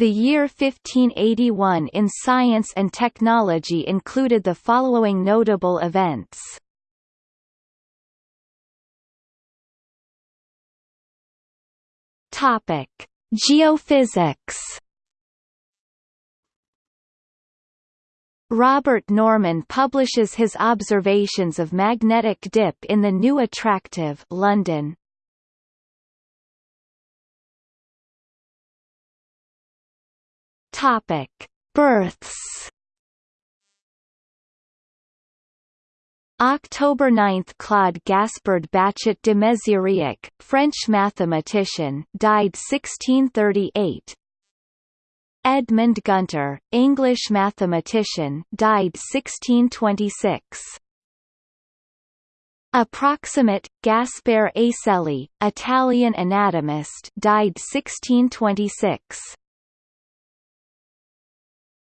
The year 1581 in science and technology included the following notable events. Topic: Geophysics. Robert Norman publishes his observations of magnetic dip in the New Attractive London. Topic: Births. October 9 – Claude Gaspard Bachet de Méziriac, French mathematician died 1638 Edmund Gunter, English mathematician died 1626 Approximate, Gaspare Aselli, Italian anatomist died 1626